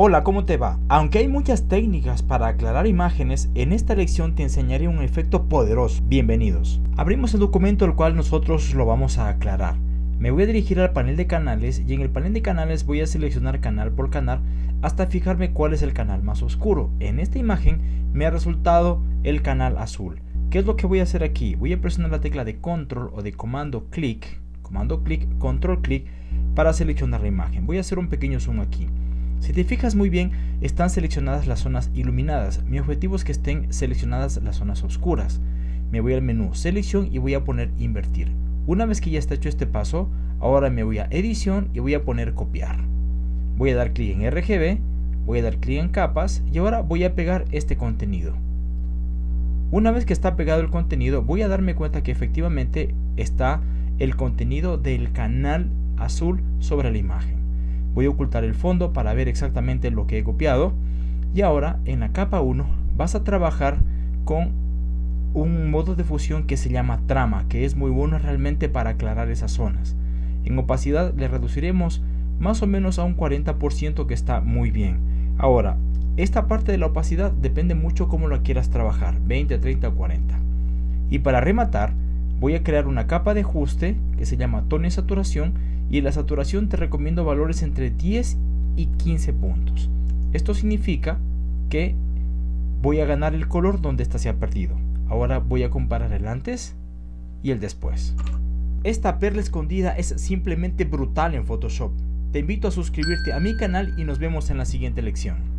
Hola, ¿cómo te va? Aunque hay muchas técnicas para aclarar imágenes, en esta lección te enseñaré un efecto poderoso. Bienvenidos. Abrimos el documento el cual nosotros lo vamos a aclarar. Me voy a dirigir al panel de canales y en el panel de canales voy a seleccionar canal por canal hasta fijarme cuál es el canal más oscuro. En esta imagen me ha resultado el canal azul. ¿Qué es lo que voy a hacer aquí? Voy a presionar la tecla de control o de comando clic, comando clic, control clic para seleccionar la imagen. Voy a hacer un pequeño zoom aquí. Si te fijas muy bien, están seleccionadas las zonas iluminadas. Mi objetivo es que estén seleccionadas las zonas oscuras. Me voy al menú selección y voy a poner invertir. Una vez que ya está hecho este paso, ahora me voy a edición y voy a poner copiar. Voy a dar clic en RGB, voy a dar clic en capas y ahora voy a pegar este contenido. Una vez que está pegado el contenido, voy a darme cuenta que efectivamente está el contenido del canal azul sobre la imagen. Voy a ocultar el fondo para ver exactamente lo que he copiado. Y ahora en la capa 1 vas a trabajar con un modo de fusión que se llama trama, que es muy bueno realmente para aclarar esas zonas. En opacidad le reduciremos más o menos a un 40% que está muy bien. Ahora, esta parte de la opacidad depende mucho cómo lo quieras trabajar, 20, 30 o 40. Y para rematar, voy a crear una capa de ajuste que se llama tono y saturación y en la saturación te recomiendo valores entre 10 y 15 puntos. Esto significa que voy a ganar el color donde ésta se ha perdido. Ahora voy a comparar el antes y el después. Esta perla escondida es simplemente brutal en Photoshop. Te invito a suscribirte a mi canal y nos vemos en la siguiente lección.